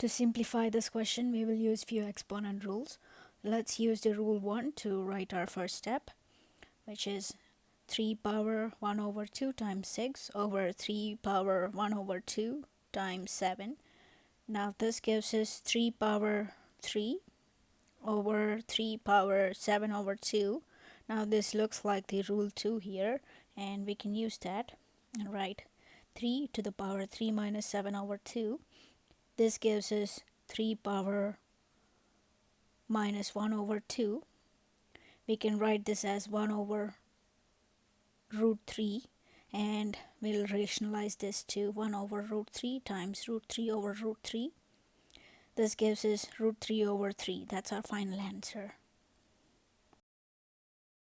To simplify this question, we will use few exponent rules. Let's use the rule 1 to write our first step, which is 3 power 1 over 2 times 6 over 3 power 1 over 2 times 7. Now this gives us 3 power 3 over 3 power 7 over 2. Now this looks like the rule 2 here and we can use that and write 3 to the power 3 minus 7 over 2 this gives us 3 power minus 1 over 2. We can write this as 1 over root 3 and we'll rationalize this to 1 over root 3 times root 3 over root 3. This gives us root 3 over 3. That's our final answer.